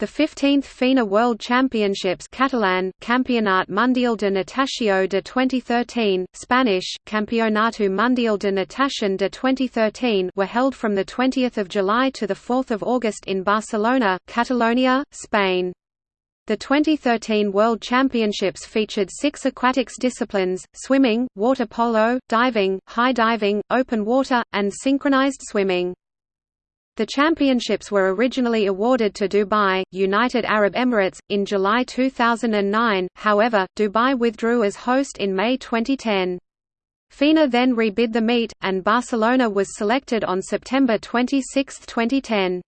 The 15th FINA World Championships Catalan, Campionat Mundial de Natació de 2013, Spanish, Campeonato Mundial de Natación de 2013 were held from 20 July to 4 August in Barcelona, Catalonia, Spain. The 2013 World Championships featured six aquatics disciplines, swimming, water polo, diving, high diving, open water, and synchronized swimming. The championships were originally awarded to Dubai, United Arab Emirates, in July 2009, however, Dubai withdrew as host in May 2010. FINA then rebid the meet, and Barcelona was selected on September 26, 2010.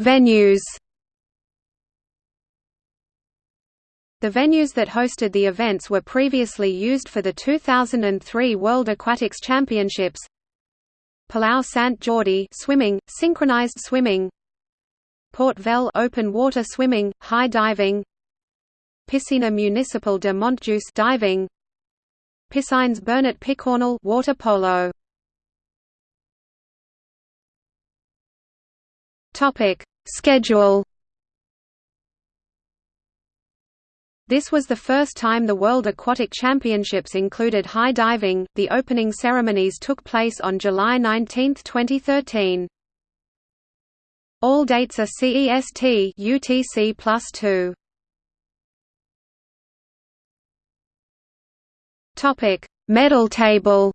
Venues The venues that hosted the events were previously used for the 2003 World Aquatics Championships. Palau Sant Jordi swimming, synchronized swimming. Port Vell open water swimming, high diving. Piscina Municipal de Montjuïc diving. Piscines Bernat Picornell water polo. Topic: Schedule This was the first time the World Aquatic Championships included high diving. The opening ceremonies took place on July 19, 2013. All dates are CEST UTC plus 2. Topic: Medal table.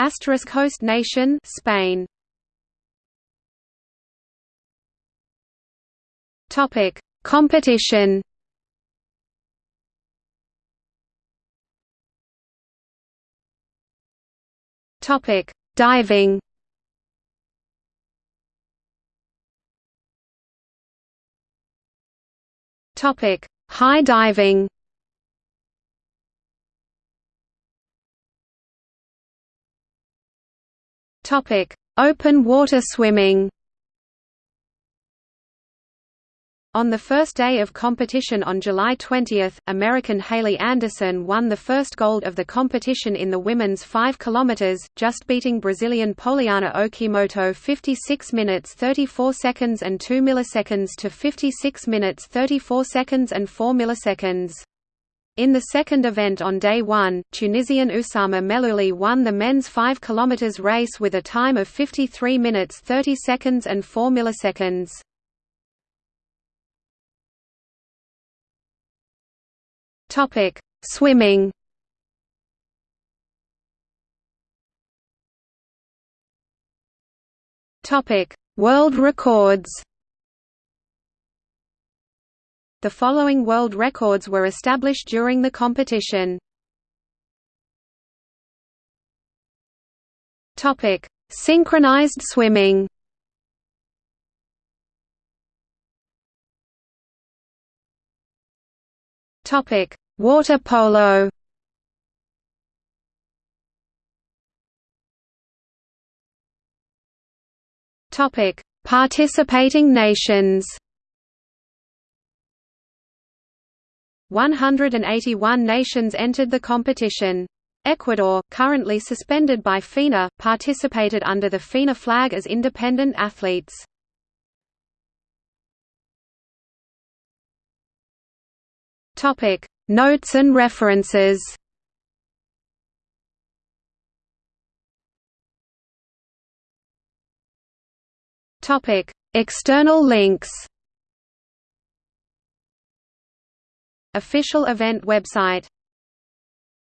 Asterisk host nation Spain. Topic: Competition. Topic: Diving. Topic: High diving. Topic: Open water swimming. On the first day of competition on July 20, American Haley Anderson won the first gold of the competition in the women's 5 km, just beating Brazilian Poliana Okimoto 56 minutes 34 seconds and 2 milliseconds to 56 minutes 34 seconds and 4 milliseconds. In the second event on day one, Tunisian Oussama Mellouli won the men's 5 km race with a time of 53 minutes 30 seconds and 4 milliseconds. Topic: Swimming. Topic: World records. The following world records were established during the competition. Topic: Synchronized swimming. Topic: Water polo. Topic: Participating nations. 181 nations entered the competition. Ecuador, currently suspended by FINA, participated under the FINA flag as independent athletes. Topic: Notes and references. Topic: External links. Official event website